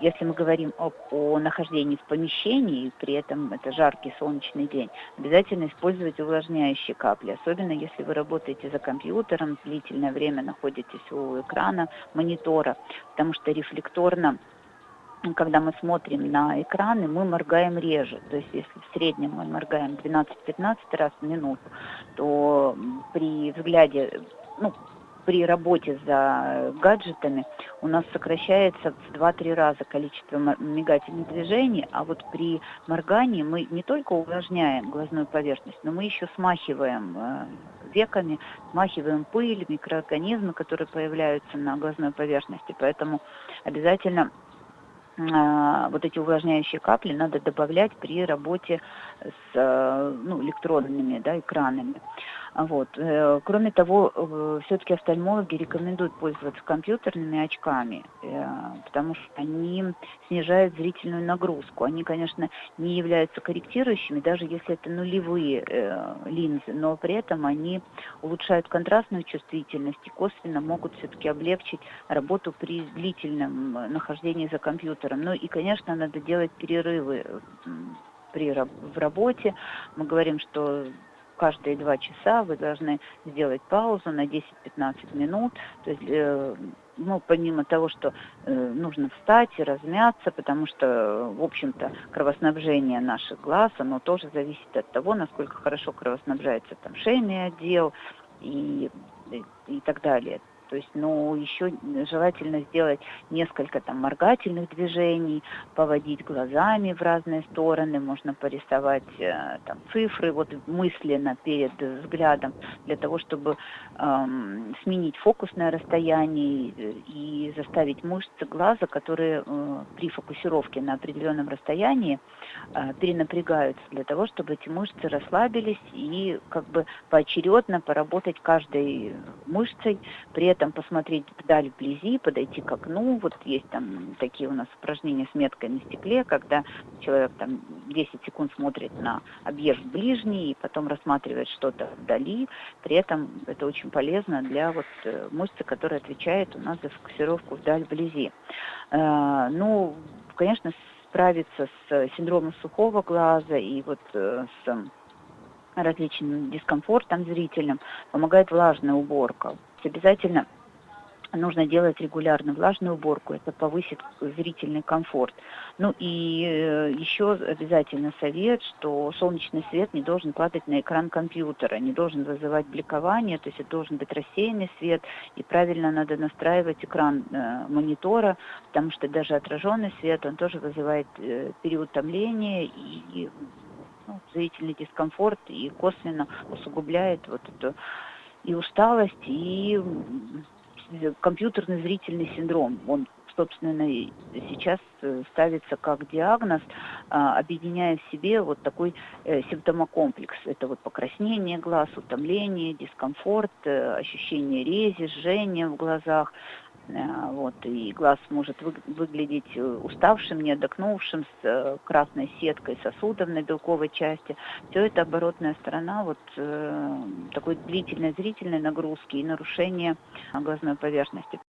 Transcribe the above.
Если мы говорим об, о нахождении в помещении, при этом это жаркий солнечный день, обязательно использовать увлажняющие капли, особенно если вы работаете за компьютером, длительное время находитесь у экрана монитора, потому что рефлекторно когда мы смотрим на экраны, мы моргаем реже. То есть если в среднем мы моргаем 12-15 раз в минуту, то при взгляде, ну, при работе за гаджетами у нас сокращается в 2-3 раза количество мигательных движений, а вот при моргании мы не только увлажняем глазную поверхность, но мы еще смахиваем э, веками, смахиваем пыль, микроорганизмы, которые появляются на глазной поверхности. Поэтому обязательно э, вот эти увлажняющие капли надо добавлять при работе с э, ну, электронными да, экранами. Вот. Э, кроме того, э, все-таки офтальмологи рекомендуют пользоваться компьютерными очками, э, потому что они снижают зрительную нагрузку. Они, конечно, не являются корректирующими, даже если это нулевые линзы, но при этом они улучшают контрастную чувствительность и косвенно могут все-таки облегчить работу при длительном нахождении за компьютером. Ну и, конечно, надо делать перерывы при, в работе. Мы говорим, что каждые два часа вы должны сделать паузу на 10-15 минут. То есть, э, ну, помимо того, что э, нужно встать и размяться, потому что, в общем-то, кровоснабжение наших глаз, оно тоже зависит от того, насколько хорошо кровоснабжается там шейный отдел и, и, и так далее. То есть, ну, еще желательно сделать несколько там моргательных движений, поводить глазами в разные стороны, можно порисовать э, там цифры вот мысленно перед взглядом для того, чтобы эм, сменить фокусное расстояние и заставить мышцы глаза, которые э, при фокусировке на определенном расстоянии э, перенапрягаются для того, чтобы эти мышцы расслабились и как бы поочередно поработать каждой мышцей, при этом этом посмотреть вдаль вблизи, подойти к окну. Вот есть там такие у нас упражнения с меткой на стекле, когда человек там 10 секунд смотрит на объект ближний и потом рассматривает что-то вдали. При этом это очень полезно для вот э, мышцы, которая отвечает у нас за фокусировку вдаль вблизи. Э, ну, конечно, справиться с синдромом сухого глаза и вот э, с различным дискомфортом зрительным помогает влажная уборка. Обязательно нужно делать регулярно влажную уборку, это повысит зрительный комфорт. Ну и э, еще обязательно совет, что солнечный свет не должен падать на экран компьютера, не должен вызывать бликование, то есть это должен быть рассеянный свет, и правильно надо настраивать экран э, монитора, потому что даже отраженный свет, он тоже вызывает э, переутомление и ну, зрительный дискомфорт и косвенно усугубляет вот эту и усталость, и компьютерный зрительный синдром. Он, собственно, сейчас э, ставится как диагноз, а, объединяя в себе вот такой э, симптомокомплекс. Это вот покраснение глаз, утомление, дискомфорт, э, ощущение рези, жжения в глазах, вот, и глаз может вы, выглядеть э, уставшим, не отдохнувшим, с э, красной сеткой сосудов на белковой части. Все это оборотная сторона вот такой длительной зрительной нагрузки и нарушения глазной поверхности.